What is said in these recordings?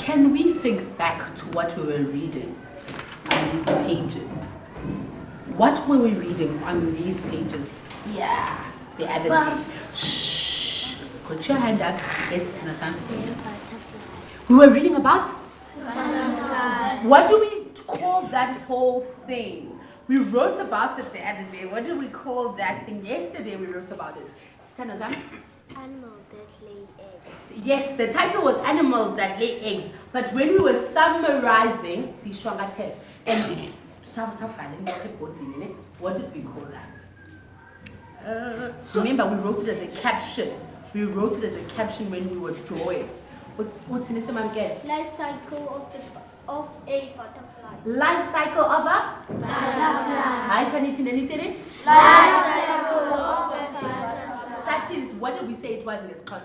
Can we think back to what we were reading on these pages? What were we reading on these pages? Yeah, the other day. Shh. Put your hand up. Yes, Tanasan. We were reading about? What do we call that whole thing? We wrote about it the other day. What did we call that thing? Yesterday we wrote about it. Tanasan? Animals that lay eggs. Yes, the title was Animals That Lay Eggs. But when we were summarizing, see, Shwangate, and what did we call that? Uh, remember, we wrote it as a caption. We wrote it as a caption when we were drawing. What's what's in it, again? Life cycle of the of a butterfly. Life cycle of a Butterfly. Hi, can you pin anything? Life cycle of a butterfly. Satins, what did we say it was in this class?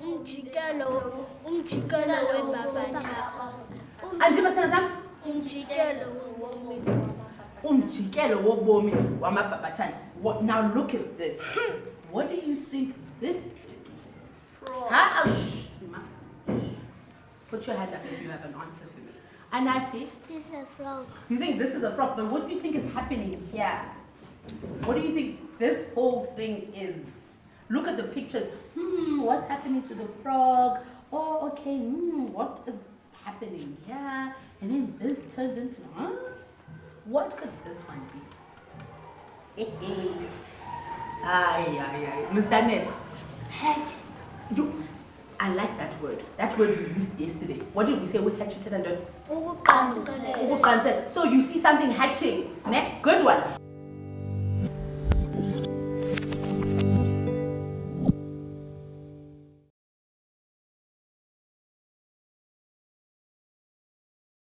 Umjikelo, umjikelo webhabhatha. Andimasana sam? Umjikelo wobomi. umjikelo wobomi wamabhabhathane What- now look at this. What do you think this is? Ha- put your hand up if you have an answer for me. Anati? This is a frog. you think this is a frog but what do you think is happening here? What do you think this whole thing is look at the pictures hmm what's happening to the frog oh okay hmm what is happening here and then this turns into huh what could this one be ay ay ay Lusanel Hedge. you I like that word. That word we used yesterday. What did we say? We hatched it and done. So you see something hatching. Ne? Good one.